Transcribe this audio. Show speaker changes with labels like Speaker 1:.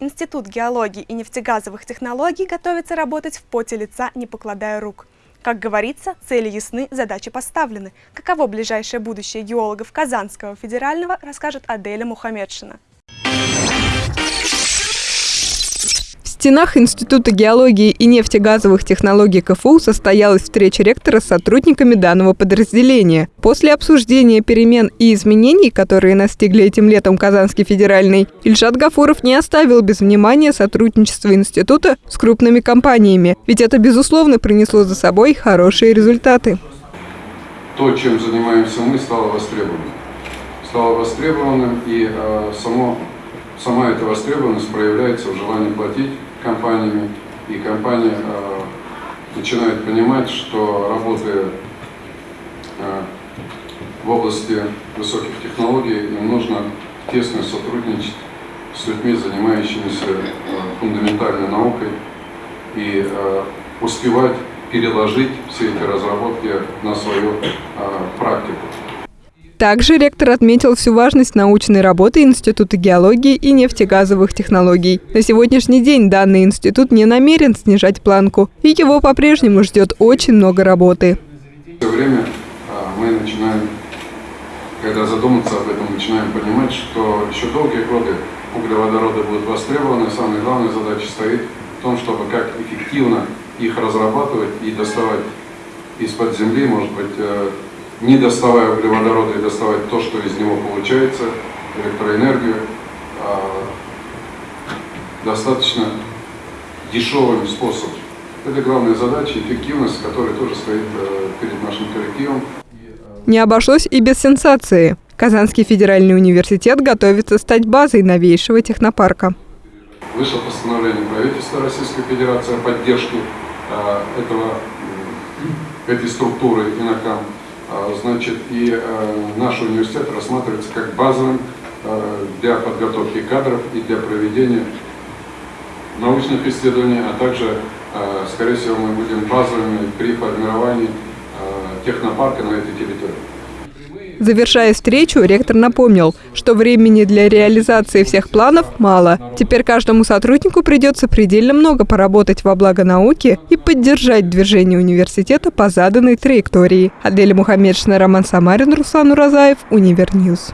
Speaker 1: Институт геологии и нефтегазовых технологий готовится работать в поте лица, не покладая рук. Как говорится, цели ясны, задачи поставлены. Каково ближайшее будущее геологов Казанского федерального, расскажет Аделя Мухаммедшина.
Speaker 2: Стенах Института геологии и нефтегазовых технологий КФУ состоялась встреча ректора с сотрудниками данного подразделения. После обсуждения перемен и изменений, которые настигли этим летом Казанский федеральный, Ильшат Гафуров не оставил без внимания сотрудничество института с крупными компаниями, ведь это, безусловно, принесло за собой хорошие результаты.
Speaker 3: То, чем занимаемся мы, стало востребованным. Стало востребованным, и э, само, сама эта востребованность проявляется в желании платить компаниями, и компания э, начинает понимать, что работая э, в области высоких технологий, им нужно тесно сотрудничать с людьми, занимающимися э, фундаментальной наукой, и э, успевать переложить все эти разработки на практику.
Speaker 2: Также ректор отметил всю важность научной работы Института геологии и нефтегазовых технологий. На сегодняшний день данный институт не намерен снижать планку, и его по-прежнему ждет очень много работы.
Speaker 3: Все время а, мы начинаем, когда задуматься об этом, начинаем понимать, что еще долгие годы углеводороды будут востребованы. Самая главная задача стоит в том, чтобы как эффективно их разрабатывать и доставать из-под земли, может быть, э, не доставая углеводороды и доставать то, что из него получается, электроэнергию, а, достаточно дешевым способом. Это главная задача, эффективность, которая тоже стоит э, перед нашим коллективом.
Speaker 2: Не обошлось и без сенсации. Казанский федеральный университет готовится стать базой новейшего технопарка.
Speaker 3: Вышло постановление правительства Российской Федерации о поддержке э, этого, этой структуры ИННОКАМ. А, значит, и э, наш университет рассматривается как базовым э, для подготовки кадров и для проведения научных исследований, а также, э, скорее всего, мы будем базовыми при формировании технопарка на этой территории.
Speaker 2: Завершая встречу, ректор напомнил, что времени для реализации всех планов мало. Теперь каждому сотруднику придется предельно много поработать во благо науки и поддержать движение университета по заданной траектории. Адель Мухаммедшина, Роман Самарин, Руслан Уразаев, Univer News.